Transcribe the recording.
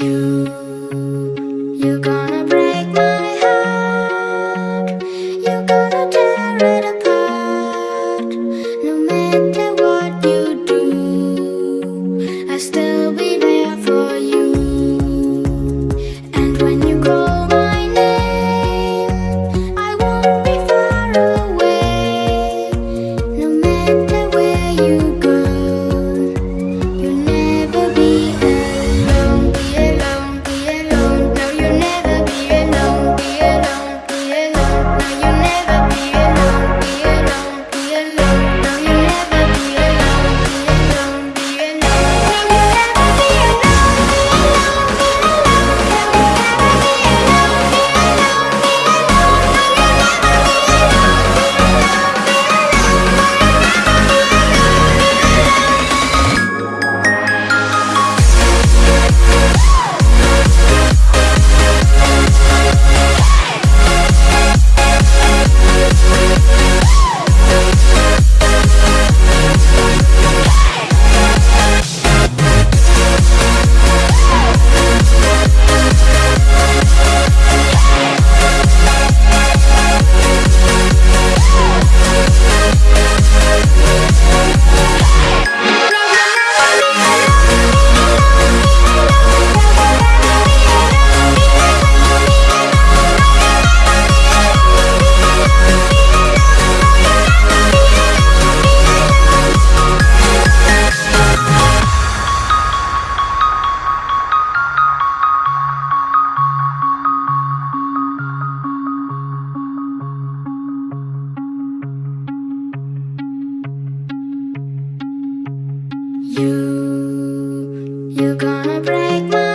You, you got you. You're gonna break my